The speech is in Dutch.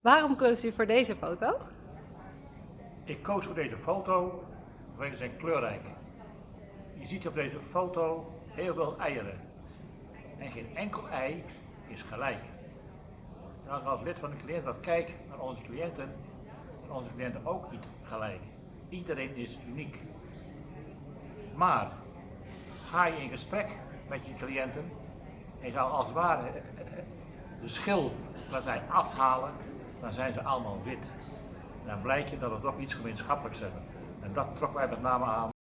Waarom koos u voor deze foto? Ik koos voor deze foto vanwege zijn kleurrijk. Je ziet op deze foto heel veel eieren. En geen enkel ei is gelijk. En als lid van de cliënt kijk naar onze cliënten, zijn onze cliënten ook niet gelijk. Iedereen is uniek. Maar ga je in gesprek met je cliënten en je zou als het ware de schil laten afhalen, dan zijn ze allemaal wit. Dan blijkt je dat we toch iets gemeenschappelijks hebben. En dat trok wij met name aan.